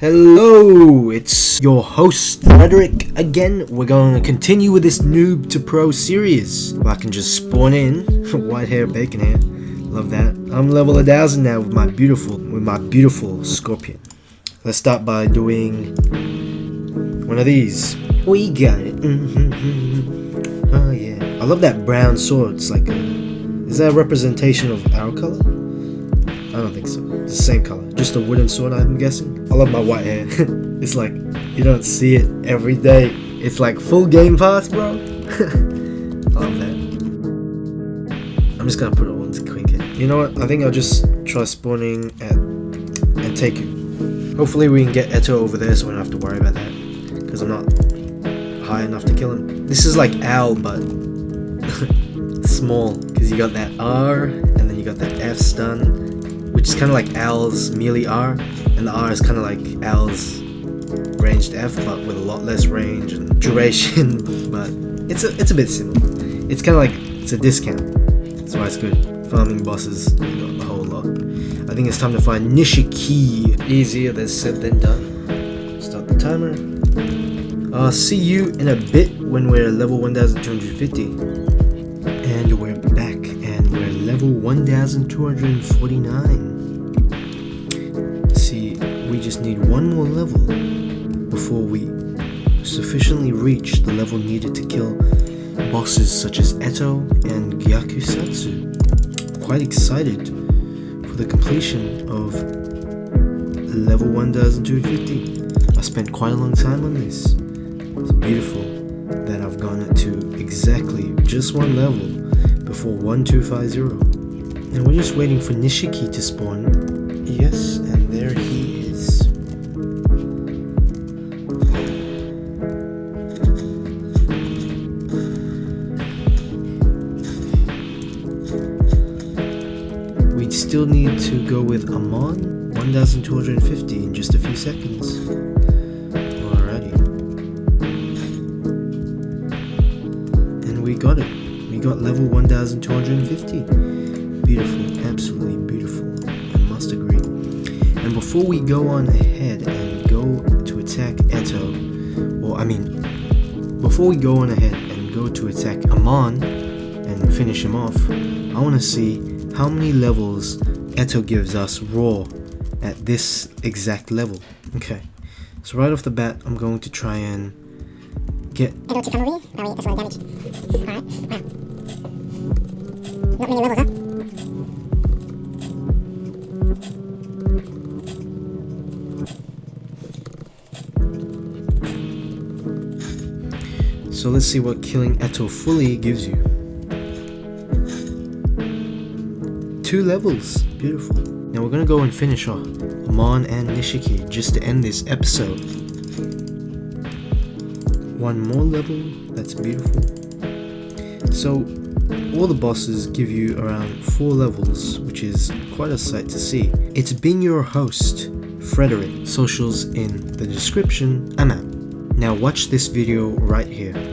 Hello, it's your host Frederick again. We're going to continue with this noob to pro series. If I can just spawn in, white hair, bacon hair, love that. I'm level 1000 now with my beautiful, with my beautiful scorpion. Let's start by doing one of these. We got it. Mm-hmm. Oh yeah. I love that brown sword. It's like a, is that a representation of our color? I don't think so. It's the same color. Just a wooden sword, I'm guessing. I love my white hair. it's like, you don't see it every day. It's like full game pass, bro. I love that. I'm just gonna put it on to quick. You know what? I think I'll just try spawning at Anteiku. Hopefully we can get Eto over there so we don't have to worry about that. Because I'm not high enough to kill him. This is like Owl, but small. Because you got that R, and then you got that F stun, which is kind of like Owl's melee R, and the R is kind of like Owl's ranged F, but with a lot less range and duration. but it's a it's a bit similar. It's kind of like it's a discount. That's why it's good. Farming bosses, the whole lot. I think it's time to find Nishiki. Easier than said than done. Start the timer. I'll see you in a bit when we're level 1250. Level 1249. See, we just need one more level before we sufficiently reach the level needed to kill bosses such as Eto and Gyakusatsu. Quite excited for the completion of level 1250. I spent quite a long time on this. It's beautiful that I've gone to exactly just one level before 1250. And we're just waiting for Nishiki to spawn. Yes, and there he is. We still need to go with Amon, 1250 in just a few seconds. And we got it. Got level 1250. Beautiful, absolutely beautiful. I must agree. And before we go on ahead and go to attack Eto, or I mean, before we go on ahead and go to attack Amon and finish him off, I want to see how many levels Eto gives us raw at this exact level. Okay, so right off the bat, I'm going to try and get. Not many levels, huh? So let's see what killing Eto fully gives you. Two levels. Beautiful. Now we're gonna go and finish off Amon and Nishiki just to end this episode. One more level. That's beautiful. So all the bosses give you around four levels, which is quite a sight to see. It's been your host, Frederick. Socials in the description. Out. Now watch this video right here.